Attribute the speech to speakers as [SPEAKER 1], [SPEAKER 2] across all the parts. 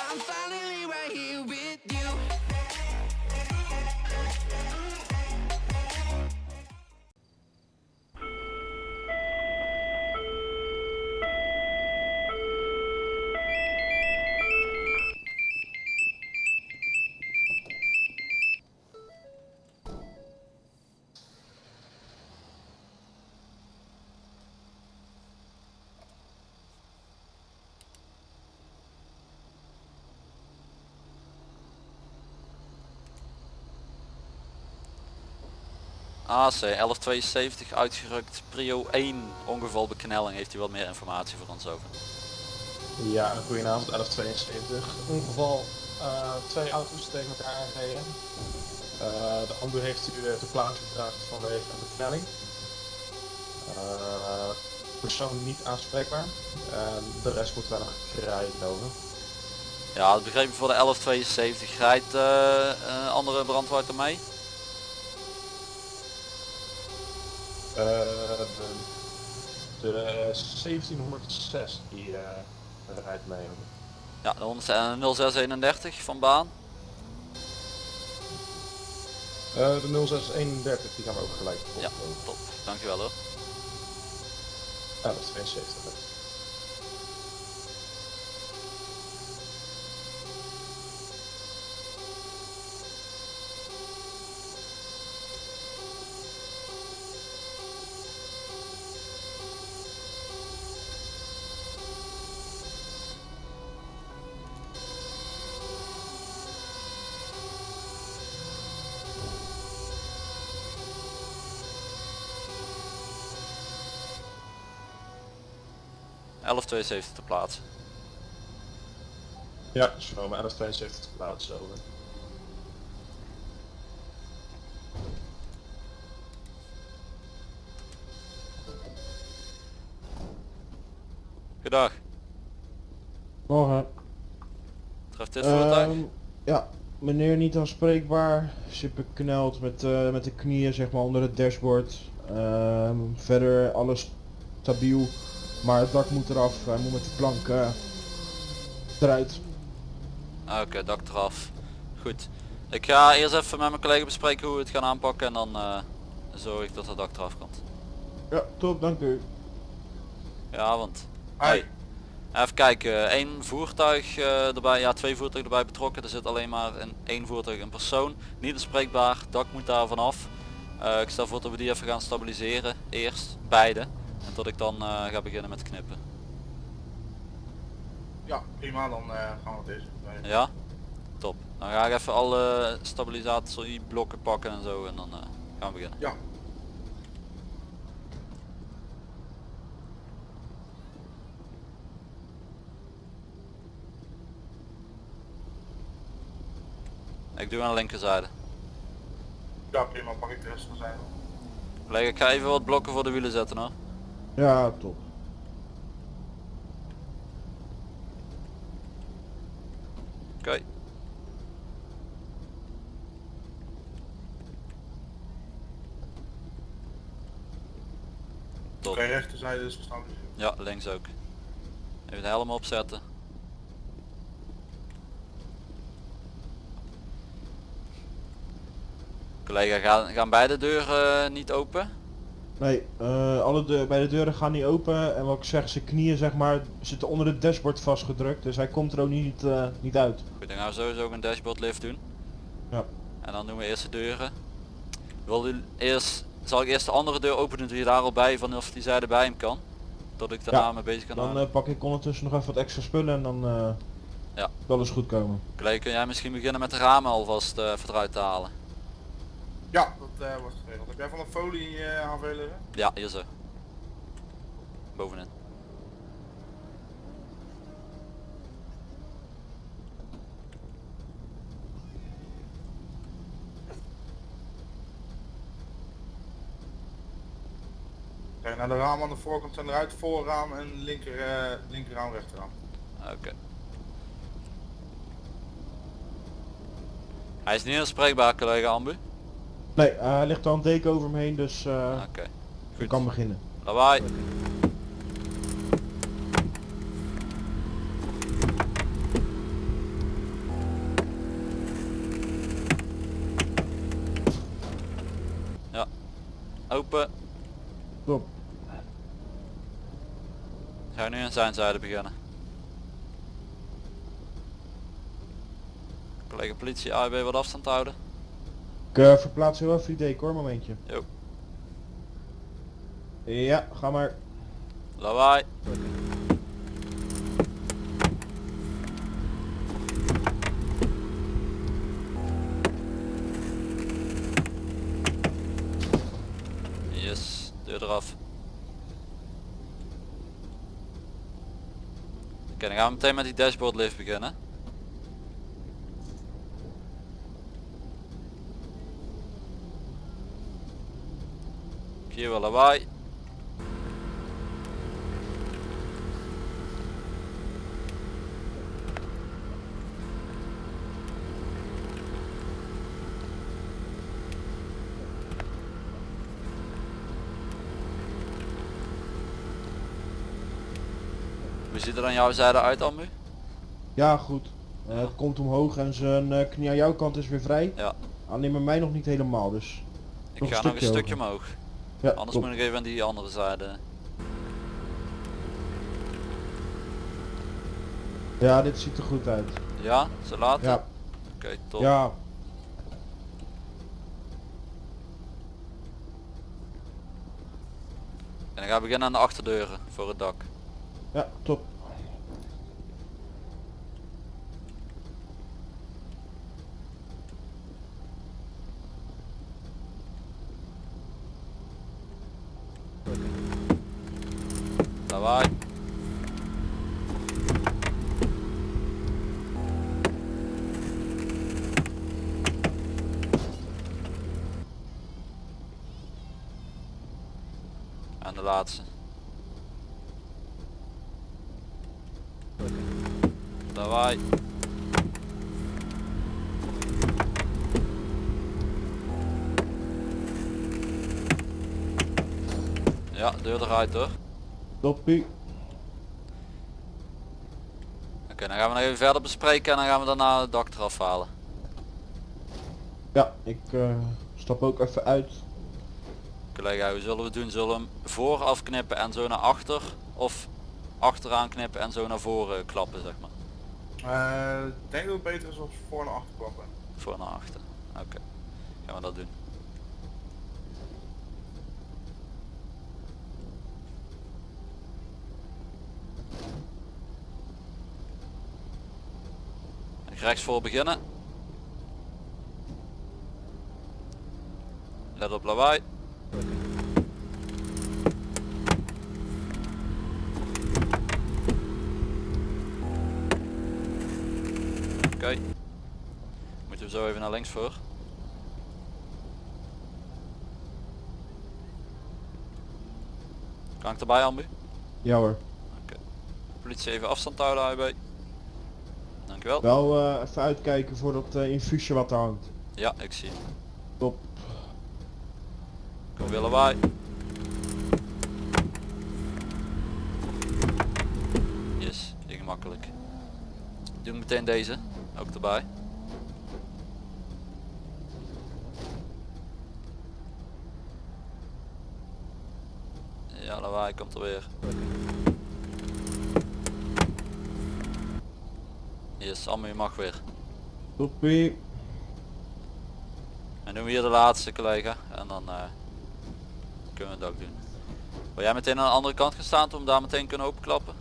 [SPEAKER 1] I'm fine.
[SPEAKER 2] AC 1172 uitgerukt, prio 1 ongevalbeknelling. Heeft u wat meer informatie voor ons over?
[SPEAKER 3] Ja, goedenavond, 1172. Ongeval, eh, twee auto's tegen elkaar aangereden. Eh, de ambu heeft u eh, de plaats gebracht vanwege een beknelling. Eh, persoon niet aanspreekbaar. De rest moet wel nog gerijden over.
[SPEAKER 2] Ja, dat begreep ik voor de 1172. Rijdt eh, andere brandweer mee?
[SPEAKER 3] De, de 1706 die eh, rijdt mee.
[SPEAKER 2] Ja, de 100 en 0631 van baan.
[SPEAKER 3] Eh, de 0631 die gaan we ook gelijk op.
[SPEAKER 2] Ja, top. Dankjewel hoor.
[SPEAKER 3] 1172.
[SPEAKER 2] Ja. 1172 te plaatsen.
[SPEAKER 3] Ja, is genomen 1172 te plaatsen over.
[SPEAKER 2] Goedag.
[SPEAKER 4] Morgen.
[SPEAKER 2] Treft dit voertuig?
[SPEAKER 4] Ehm, ja, meneer niet aanspreekbaar. Zit bekneld met, eh, met de knieën zeg maar onder het dashboard. Ehm, verder alles stabiel. Maar het dak moet eraf. Hij moet met de plank eh, eruit.
[SPEAKER 2] Ah, Oké, dak eraf. Goed. Ik ga eerst even met mijn collega bespreken hoe we het gaan aanpakken en dan eh, zorg ik dat het dak eraf komt.
[SPEAKER 4] Ja, top, dank u.
[SPEAKER 2] Ja, want... Hoi. Even kijken, één voertuig eh, erbij, ja twee voertuigen erbij betrokken. Er zit alleen maar in één voertuig een persoon. Niet bespreekbaar, dak moet daar vanaf. Eh ik stel voor dat we die even gaan stabiliseren. Eerst, beide. En tot ik dan eh, ga beginnen met knippen.
[SPEAKER 5] Ja, prima, dan eh, gaan we deze.
[SPEAKER 2] Ja? Top. Dan ga ik even alle stabilisatieblokken pakken en zo en dan eh, gaan we beginnen.
[SPEAKER 5] Ja.
[SPEAKER 2] Ik doe aan de linkerzijde.
[SPEAKER 5] Ja, prima, pak ik de rest van zijn.
[SPEAKER 2] Collega, ik ga even wat blokken voor de wielen zetten hoor.
[SPEAKER 4] Ja, top.
[SPEAKER 2] Oké. Top.
[SPEAKER 5] Oké, rechterzijde is gestaan.
[SPEAKER 2] Ja, links ook. Even de helm opzetten. Collega, gaan, gaan beide deuren eh, niet open?
[SPEAKER 4] Nee, eh, alle de bij de deuren gaan niet open. En wat ik zeg, zijn knieën zeg maar zitten onder het dashboard vastgedrukt. Dus hij komt er ook niet, eh, niet uit.
[SPEAKER 2] Goed, dan gaan we sowieso ook een dashboard lift doen.
[SPEAKER 4] Ja.
[SPEAKER 2] En dan doen we eerst de deuren. Wil u eerst, zal ik eerst de andere deur open doen, doe je daar al bij van of die zijde bij hem kan? Dat ik daarna
[SPEAKER 4] Ja,
[SPEAKER 2] mee bezig kan
[SPEAKER 4] Dan
[SPEAKER 2] houden.
[SPEAKER 4] eh, pak ik ondertussen nog even wat extra spullen en dan eh
[SPEAKER 2] Ja.
[SPEAKER 4] zal alles goed komen.
[SPEAKER 2] Collega, kun jij misschien beginnen met de ramen alvast uh, eruit te halen?
[SPEAKER 5] Ja, eh, wordt geregeld. Heb jij van de folie uh, aanvullen?
[SPEAKER 2] Ja, hier zo. Bovenin.
[SPEAKER 5] Kijk, naar de ramen aan de voorkant zijn eruit, voorraam en linker, uh, linkerraam, rechterraam.
[SPEAKER 2] Oké. Hij is niet aanspreekbaar, collega Ambu.
[SPEAKER 4] Nee, eh, hij ligt al een deken over me heen, dus uh, kan beginnen.
[SPEAKER 2] Lawaai. Ja. Open.
[SPEAKER 4] Stop.
[SPEAKER 2] Gaan nu aan zijn zijde beginnen. Collega politie, AIB wat afstand houden.
[SPEAKER 4] Ik eh, verplaats heel even die decor, momentje.
[SPEAKER 2] Jo.
[SPEAKER 4] Ja, ga maar.
[SPEAKER 2] Lawaai. Yes, deur eraf. Oké, dan gaan we meteen met die dashboard lift beginnen. Hier wel lawaai. Hoe ziet er aan jouw zijde uit Ambu?
[SPEAKER 4] Ja, goed. Eh, het komt omhoog en zijn eh, knie aan jouw kant is weer vrij.
[SPEAKER 2] Ja.
[SPEAKER 4] Alleen bij mij nog niet helemaal, dus...
[SPEAKER 2] Ik
[SPEAKER 4] Nog
[SPEAKER 2] ga nog een
[SPEAKER 4] stukje
[SPEAKER 2] omhoog.
[SPEAKER 4] Ja,
[SPEAKER 2] Anders moet ik even aan die andere zijde.
[SPEAKER 4] Ja, dit ziet er goed uit.
[SPEAKER 2] Ja, ze laten?
[SPEAKER 4] Ja,
[SPEAKER 2] Oké, top.
[SPEAKER 4] ja.
[SPEAKER 2] En dan gaan we beginnen aan de achterdeuren voor het dak.
[SPEAKER 4] Ja, top.
[SPEAKER 2] Lawaai. En de laatste. Lawaai. Ja, deur eruit hoor.
[SPEAKER 4] Toppie.
[SPEAKER 2] Oké, dan gaan we nog even verder bespreken en dan gaan we daarna het dak eraf halen.
[SPEAKER 4] Ja, ik eh, stap ook even uit.
[SPEAKER 2] Collega, hoe zullen we het doen? Zullen we hem voor afknippen en zo naar achter? Of achteraan knippen en zo naar voren klappen, zeg maar?
[SPEAKER 5] Eh, ik denk dat het beter is als we voor en achter klappen.
[SPEAKER 2] Voor naar achter. Oké, gaan we dat doen. Rechts voor beginnen. Let op lawaai. Oké. Moeten we zo even naar links voor. Kan ik erbij Ambu?
[SPEAKER 4] Ja hoor.
[SPEAKER 2] Politie even afstand houden AIB. Dankjewel.
[SPEAKER 4] Wel eh, even uitkijken voor dat eh, infuusje wat daar hangt.
[SPEAKER 2] Ja, ik zie.
[SPEAKER 4] Top.
[SPEAKER 2] Kom willen wij. Yes, ging makkelijk. Doe meteen deze, ook erbij. Ja, lawaai komt er weer. Yes, je mag weer.
[SPEAKER 4] Toppie.
[SPEAKER 2] En doen we hier de laatste collega en dan eh, kunnen we het ook doen. Wil jij meteen aan de andere kant gaan staan om daar meteen kunnen openklappen?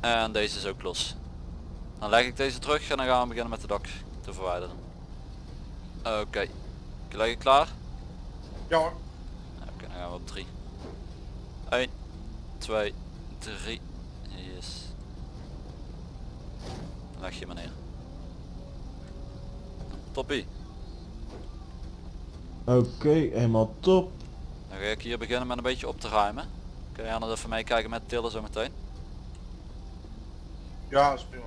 [SPEAKER 2] En deze is ook los. Dan leg ik deze terug en dan gaan we beginnen met de dak te verwijderen. Oké. Collega klaar?
[SPEAKER 5] Ja hoor.
[SPEAKER 2] Oké, dan gaan we op 3. 1, 2, 3. Yes. Leg je maar neer. Toppie.
[SPEAKER 4] Oké, helemaal top.
[SPEAKER 2] Dan ga ik hier beginnen met een beetje op te ruimen. Kun je anders even meekijken met tillen zo meteen?
[SPEAKER 5] Ja, dat is prima.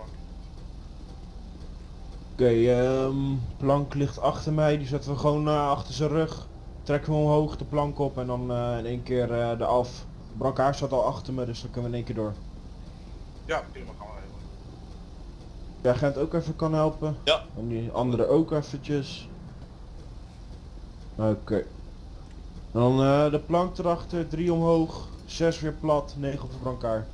[SPEAKER 4] Oké, ehm, plank ligt achter mij, die zetten we gewoon eh, achter zijn rug. trekken we omhoog de plank op en dan eh, in één keer eh eraf. Brancard staat al achter me, dus dan kunnen we in één keer door.
[SPEAKER 5] Ja, prima, gaan we.
[SPEAKER 4] De agent ook even kan helpen.
[SPEAKER 6] Ja.
[SPEAKER 4] En die andere ook eventjes. Oké. Dan de plank erachter, 3 omhoog, 6 weer plat, 9 op de brancard.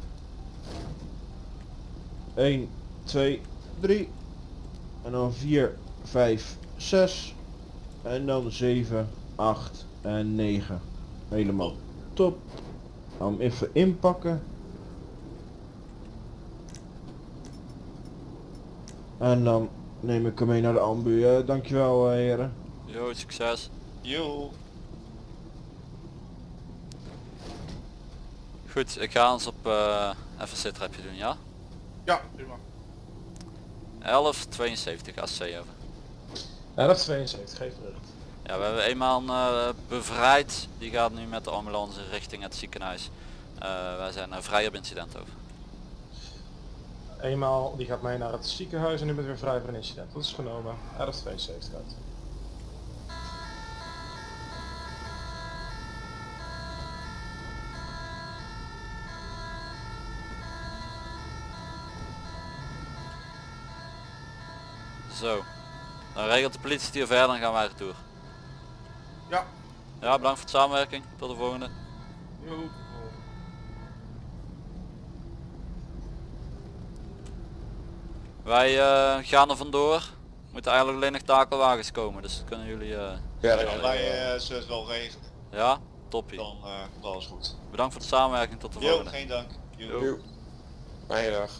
[SPEAKER 4] 1, 2, 3. En dan 4, 5, 6. En dan 7, 8 en 9. Helemaal top. Dan hem even inpakken. En dan neem ik hem mee naar de ambu. Eh, dankjewel eh, heren.
[SPEAKER 2] Yo, succes.
[SPEAKER 6] Yo.
[SPEAKER 2] Goed, ik ga ons op eh even zitrapje doen, ja?
[SPEAKER 5] Ja, prima.
[SPEAKER 2] 1172 AC over.
[SPEAKER 3] 1172, geef bericht.
[SPEAKER 2] Ja, we hebben eenmaal eh, bevrijd. Die gaat nu met de ambulance richting het ziekenhuis. Eh, wij zijn vrij op incident over.
[SPEAKER 3] Eenmaal, die gaat mee naar het ziekenhuis en u bent weer vrij een incident. Dat is genomen. 1172 uit.
[SPEAKER 2] Zo. Dan regelt de politie het hier verder en gaan wij retour.
[SPEAKER 5] Ja.
[SPEAKER 2] Ja, bedankt voor de samenwerking. Tot de volgende.
[SPEAKER 5] Yo.
[SPEAKER 2] Wij eh, gaan er vandoor. Moeten eigenlijk alleen nog takelwagens komen, dus dat kunnen jullie... eh,
[SPEAKER 6] Ja, wij eh, zullen het wel regelen.
[SPEAKER 2] ja, toppie.
[SPEAKER 6] Dan eh, komt alles goed.
[SPEAKER 2] Bedankt voor de samenwerking. Tot de
[SPEAKER 6] Yo,
[SPEAKER 2] volgende.
[SPEAKER 6] geen dank.
[SPEAKER 2] Yo.
[SPEAKER 7] Fijne dag.